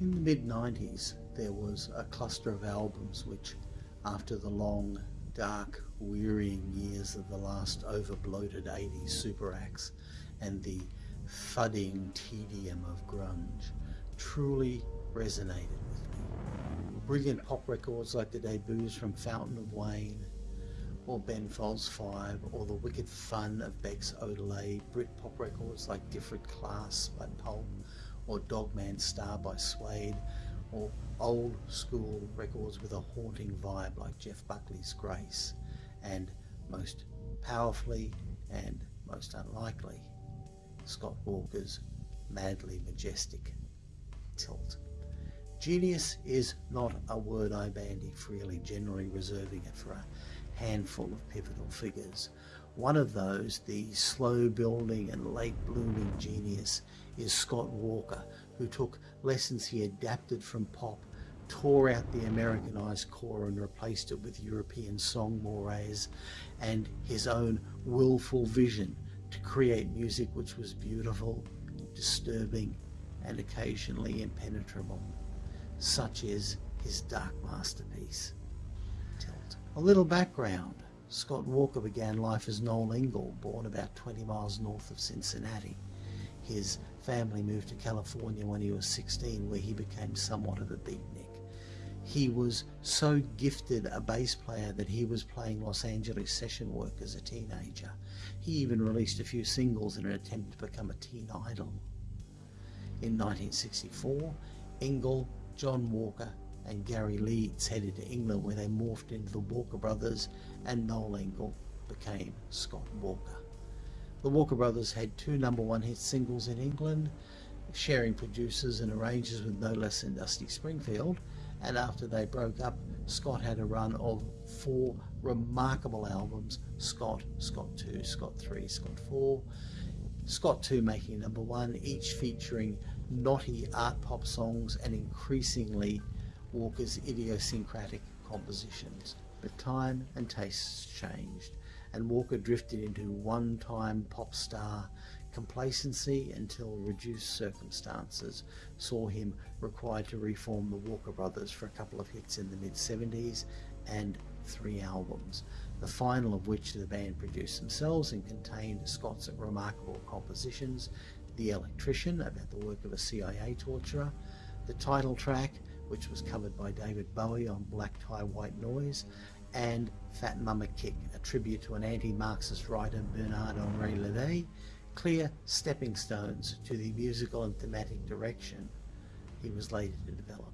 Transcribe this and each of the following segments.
In the mid 90s, there was a cluster of albums which, after the long, dark, wearying years of the last overbloated 80s super acts and the thudding tedium of grunge, truly resonated with me. Brilliant pop records like the debuts from Fountains of Wayne, or Ben Folds 5, or the wicked fun of Beck's Odelay, Brit pop records like Different Class by Pulp, or Dog Man Star by Suede, or old school records with a haunting vibe like Jeff Buckley's Grace, and most powerfully and most unlikely, Scott Walker's Madly Majestic Tilt. Genius is not a word I bandy freely, generally reserving it for a handful of pivotal figures. One of those, the slow building and late blooming genius, is Scott Walker, who took lessons he adapted from pop, tore out the Americanized core and replaced it with European song mores and his own willful vision to create music which was beautiful, disturbing, and occasionally impenetrable. Such is his dark masterpiece. Tilt. A little background. Scott Walker began life as Noel Engel, born about 20 miles north of Cincinnati. His family moved to California when he was 16, where he became somewhat of a beatnik. He was so gifted a bass player that he was playing Los Angeles session work as a teenager. He even released a few singles in an attempt to become a teen idol. In 1964, Engel, John Walker, and Gary Leeds headed to England where they morphed into the Walker Brothers and Noel Engel became Scott Walker. The Walker Brothers had two number one hit singles in England, sharing producers and arrangers with no less than Dusty Springfield, and after they broke up, Scott had a run of four remarkable albums Scott, Scott 2, Scott 3, Scott 4. Scott 2 making number one, each featuring naughty art pop songs and increasingly Walker's idiosyncratic compositions. But time and tastes changed, and Walker drifted into one time pop star Complacency until reduced circumstances saw him required to reform the Walker Brothers for a couple of hits in the mid 70s and three albums, the final of which the band produced themselves and contained Scott's remarkable compositions The Electrician, about the work of a CIA torturer, the title track, which was covered by David Bowie on Black Tie White Noise, and Fat Mama Kick, a tribute to an anti Marxist writer Bernard Henri Levy, clear stepping stones to the musical and thematic direction he was later to develop.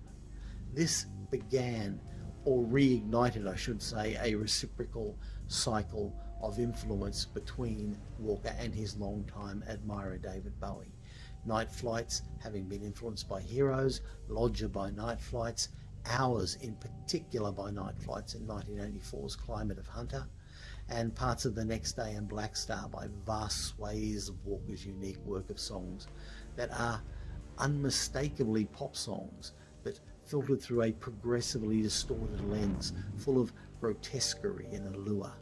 This began, or reignited, I should say, a reciprocal cycle of influence between Walker and his longtime admirer David Bowie. Nite Flights having been influenced by Heroes, Lodger by Nite Flights, Hours in particular by Nite Flights in 1984's Climate of Hunter, and parts of the next day and Blackstar by vast swathes of Walker's unique work of songs that are unmistakably pop songs but filtered through a progressively distorted lens full of grotesquerie and allure.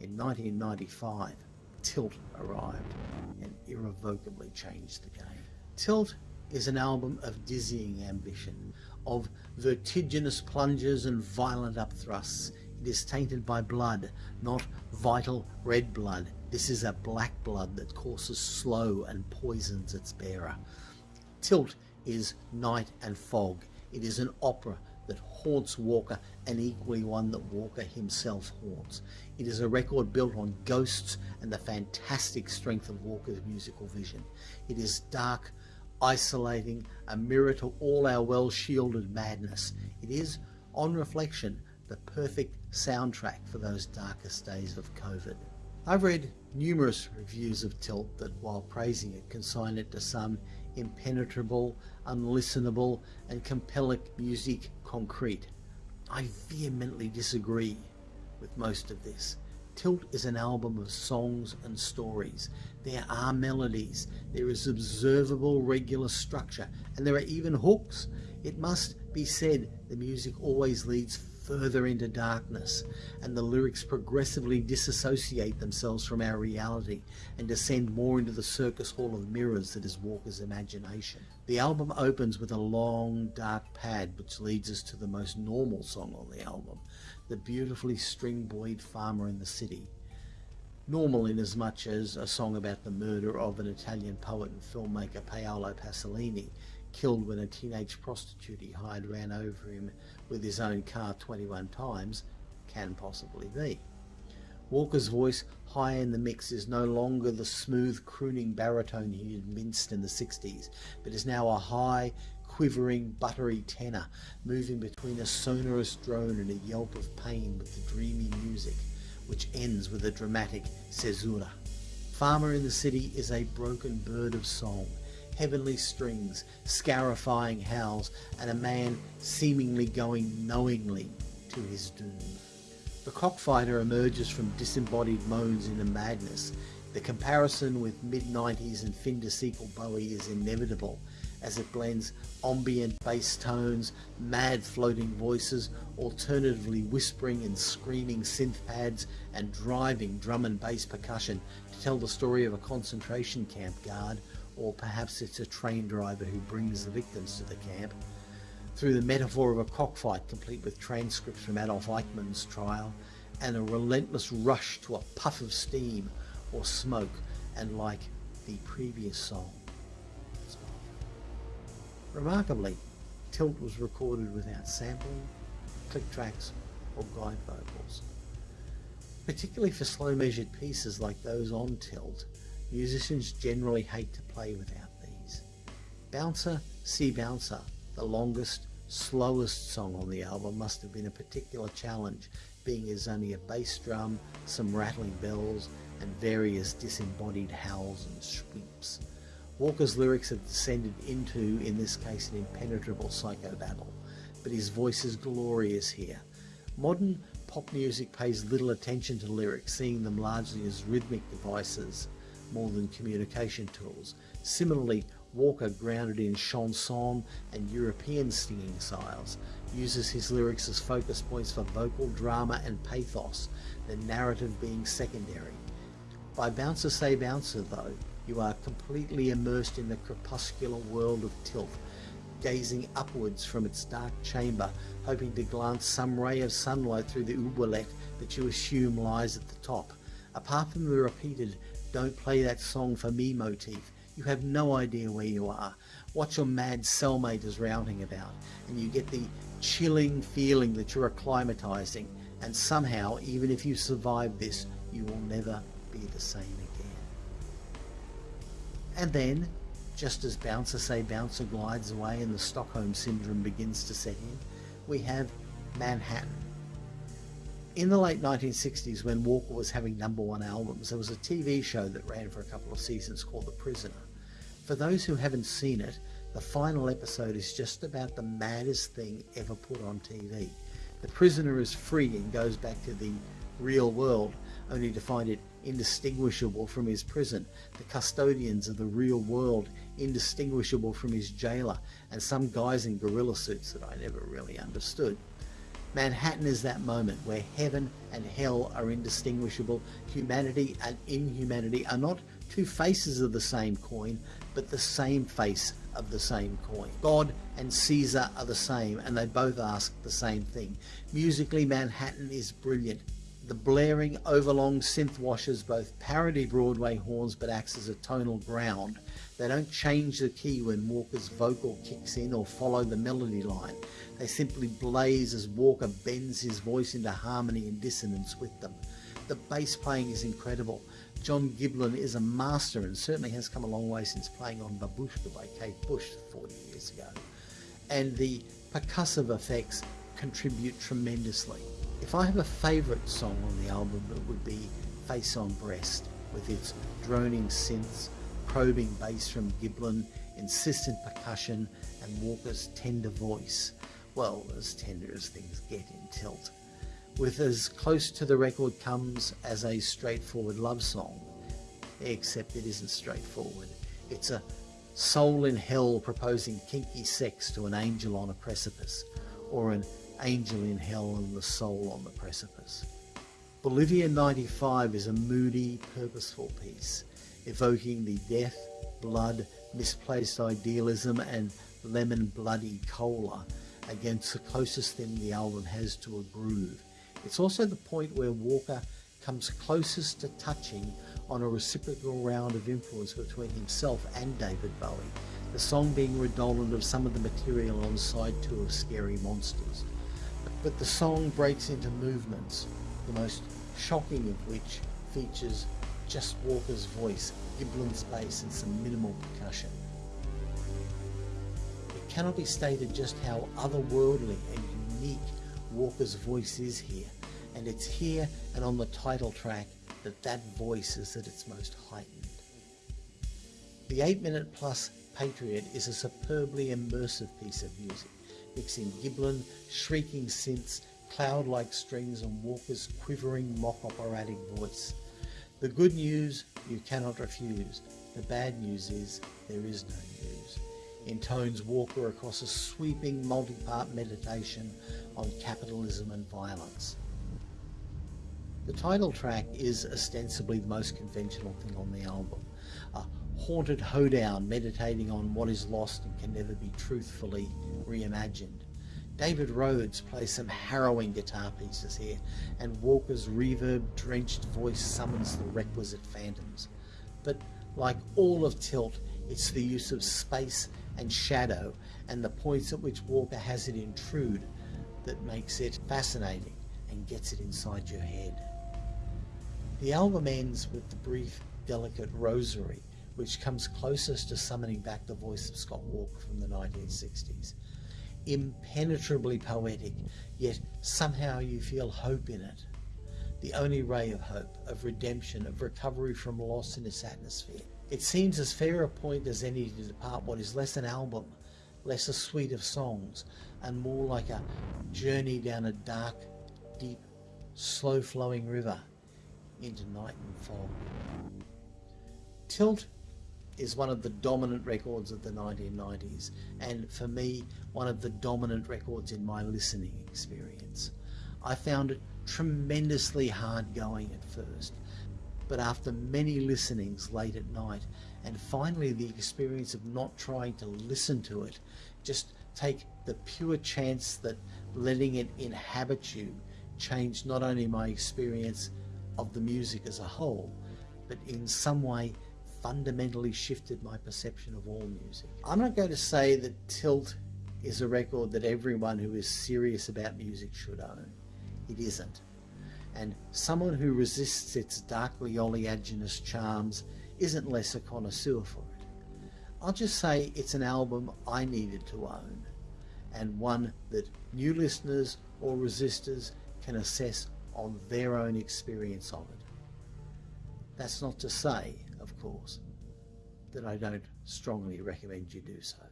In 1995, Tilt arrived and irrevocably changed the game. Tilt is an album of dizzying ambition, of vertiginous plunges and violent upthrusts it is tainted by blood, not vital red blood. This is a black blood that courses slow and poisons its bearer. Tilt is night and fog. It is an opera that haunts Walker and equally one that Walker himself haunts. It is a record built on ghosts and the fantastic strength of Walker's musical vision. It is dark, isolating, a mirror to all our well-shielded madness. It is, on reflection, the perfect soundtrack for those darkest days of COVID. I've read numerous reviews of Tilt that, while praising it, consign it to some impenetrable, unlistenable, and compelling musique concrète. I vehemently disagree with most of this. Tilt is an album of songs and stories. There are melodies, there is observable regular structure, and there are even hooks. It must be said the music always leads further into darkness, and the lyrics progressively disassociate themselves from our reality and descend more into the circus hall of mirrors that is Walker's imagination. The album opens with a long, dark pad which leads us to the most normal song on the album, the beautifully string-buoyed Farmer in the City. Normal in as much as a song about the murder of an Italian poet and filmmaker Paolo Pasolini killed when a teenage prostitute he hired ran over him with his own car 21 times, can possibly be. Walker's voice high in the mix is no longer the smooth crooning baritone he had minced in the 60s, but is now a high, quivering, buttery tenor, moving between a sonorous drone and a yelp of pain with the dreamy music, which ends with a dramatic caesura. Farmer in the City is a broken bird of song, heavenly strings, scarifying howls, and a man seemingly going knowingly to his doom. The cockfighter emerges from disembodied moans into madness. The comparison with mid-90s and fin de siecle Bowie is inevitable as it blends ambient bass tones, mad floating voices, alternatively whispering and screaming synth pads, and driving drum and bass percussion to tell the story of a concentration camp guard or perhaps it's a train driver who brings the victims to the camp, through the metaphor of a cockfight complete with transcripts from Adolf Eichmann's trial, and a relentless rush to a puff of steam or smoke, and like the previous song. Remarkably, Tilt was recorded without sampling, click tracks, or guide vocals. Particularly for slow measured pieces like those on Tilt, Musicians generally hate to play without these. Bouncer, See Bouncer, the longest, slowest song on the album must have been a particular challenge, being as only a bass drum, some rattling bells, and various disembodied howls and sweeps. Walker's lyrics have descended into, in this case, an impenetrable psychobabble, but his voice is glorious here. Modern pop music pays little attention to lyrics, seeing them largely as rhythmic devices more than communication tools. Similarly, Walker, grounded in chanson and European singing styles, uses his lyrics as focus points for vocal drama and pathos, the narrative being secondary. By Bouncer Say Bouncer, though, you are completely immersed in the crepuscular world of Tilt, gazing upwards from its dark chamber, hoping to glance some ray of sunlight through the oubliette that you assume lies at the top. Apart from the repeated don't play that song for me motif. You have no idea where you are, what your mad cellmate is routing about, and you get the chilling feeling that you're acclimatizing, and somehow, even if you survive this, you will never be the same again. And then, just as Bouncer Say Bouncer glides away and the Stockholm Syndrome begins to set in, we have Manhattan in the late 1960s, when Walker was having number one albums, there was a TV show that ran for a couple of seasons called The Prisoner. For those who haven't seen it, the final episode is just about the maddest thing ever put on TV. The prisoner is free and goes back to the real world, only to find it indistinguishable from his prison, the custodians of the real world indistinguishable from his jailer, and some guys in gorilla suits that I never really understood. Manhattan is that moment where heaven and hell are indistinguishable. Humanity and inhumanity are not two faces of the same coin, but the same face of the same coin. God and Caesar are the same, and they both ask the same thing. Musically, Manhattan is brilliant. The blaring, overlong synth washes both parody Broadway horns but acts as a tonal ground. They don't change the key when Walker's vocal kicks in or follow the melody line. They simply blaze as Walker bends his voice into harmony and dissonance with them. The bass playing is incredible. John Giblin is a master and certainly has come a long way since playing on Babooshka by Kate Bush 40 years ago. And the percussive effects contribute tremendously. If I have a favourite song on the album, it would be Face on Breast, with its droning synths, probing bass from Giblin, insistent percussion, and Walker's tender voice well, as tender as things get in Tilt, with as close to the record comes as a straightforward love song, except it isn't straightforward. It's a soul in hell proposing kinky sex to an angel on a precipice, or an Angel in Hell and the Soul on the Precipice. Bolivia 95 is a moody, purposeful piece, evoking the death, blood, misplaced idealism and lemon bloody cola against the closest thing the album has to a groove. It's also the point where Walker comes closest to touching on a reciprocal round of influence between himself and David Bowie, the song being redolent of some of the material on side two of Scary Monsters. But the song breaks into movements, the most shocking of which features just Walker's voice, Giblin's bass and some minimal percussion. Cannot be stated just how otherworldly and unique Walker's voice is here, and it's here and on the title track that that voice is at its most heightened. The 8 minute plus Patriot is a superbly immersive piece of music, mixing Giblin, shrieking synths, cloud-like strings and Walker's quivering mock operatic voice. The good news you cannot refuse. The bad news is there is no news. Intones Walker across a sweeping multi-part meditation on capitalism and violence. The title track is ostensibly the most conventional thing on the album. A haunted hoedown meditating on what is lost and can never be truthfully reimagined. David Rhodes plays some harrowing guitar pieces here, and Walker's reverb-drenched voice summons the requisite phantoms. But like all of Tilt, it's the use of space and shadow and the points at which Walker has it intrude that makes it fascinating and gets it inside your head. The album ends with the brief, delicate rosary, which comes closest to summoning back the voice of Scott Walker from the 1960s. Impenetrably poetic, yet somehow you feel hope in it. The only ray of hope, of redemption, of recovery from loss in its atmosphere. It seems as fair a point as any to depart what is less an album, less a suite of songs, and more like a journey down a dark, deep, slow flowing river into night and fog. Tilt is one of the dominant records of the 1990s, and for me, one of the dominant records in my listening experience. I found it tremendously hard going at first, but after many listenings late at night, and finally the experience of not trying to listen to it, just take the pure chance that letting it inhabit you changed not only my experience of the music as a whole, but in some way fundamentally shifted my perception of all music. I'm not going to say that Tilt is a record that everyone who is serious about music should own. It isn't. And someone who resists its darkly oleaginous charms isn't less a connoisseur for it. I'll just say it's an album I needed to own, and one that new listeners or resistors can assess on their own experience of it. That's not to say, of course, that I don't strongly recommend you do so.